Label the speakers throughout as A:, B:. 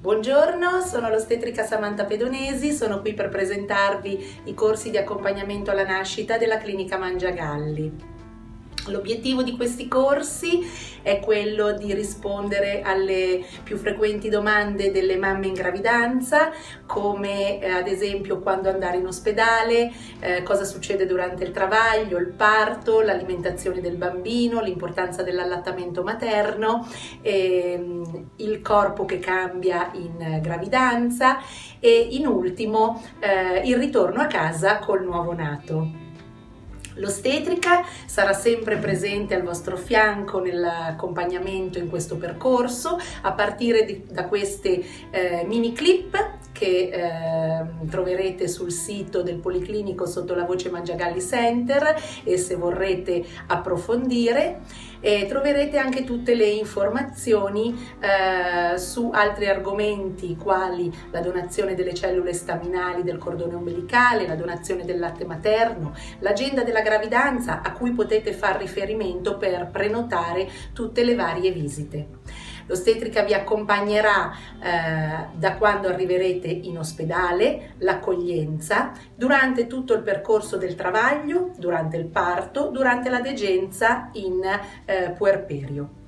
A: Buongiorno, sono l'ostetrica Samantha Pedonesi, sono qui per presentarvi i corsi di accompagnamento alla nascita della clinica Mangiagalli. L'obiettivo di questi corsi è quello di rispondere alle più frequenti domande delle mamme in gravidanza, come eh, ad esempio quando andare in ospedale, eh, cosa succede durante il travaglio, il parto, l'alimentazione del bambino, l'importanza dell'allattamento materno, ehm, il corpo che cambia in gravidanza e in ultimo eh, il ritorno a casa col nuovo nato. L'ostetrica sarà sempre presente al vostro fianco nell'accompagnamento in questo percorso a partire di, da queste eh, mini clip che eh, troverete sul sito del Policlinico sotto la voce Mangiagalli Center e se vorrete approfondire e troverete anche tutte le informazioni eh, su altri argomenti quali la donazione delle cellule staminali del cordone ombelicale, la donazione del latte materno, l'agenda della gravidanza a cui potete far riferimento per prenotare tutte le varie visite. L'ostetrica vi accompagnerà eh, da quando arriverete in ospedale, l'accoglienza, durante tutto il percorso del travaglio, durante il parto, durante la degenza in eh, puerperio.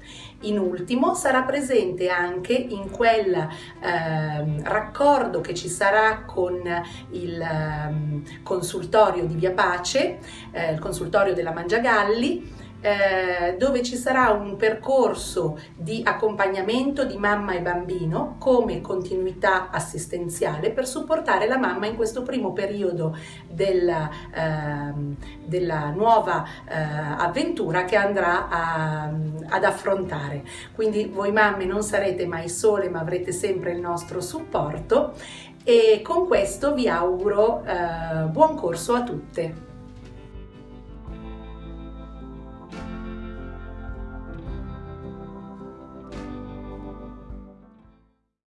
A: In ultimo sarà presente anche in quel eh, raccordo che ci sarà con il eh, consultorio di Via Pace, eh, il consultorio della Mangiagalli, eh, dove ci sarà un percorso di accompagnamento di mamma e bambino come continuità assistenziale per supportare la mamma in questo primo periodo della, eh, della nuova eh, avventura che andrà a, ad affrontare. Quindi voi mamme non sarete mai sole ma avrete sempre il nostro supporto e con questo vi auguro eh, buon corso a tutte.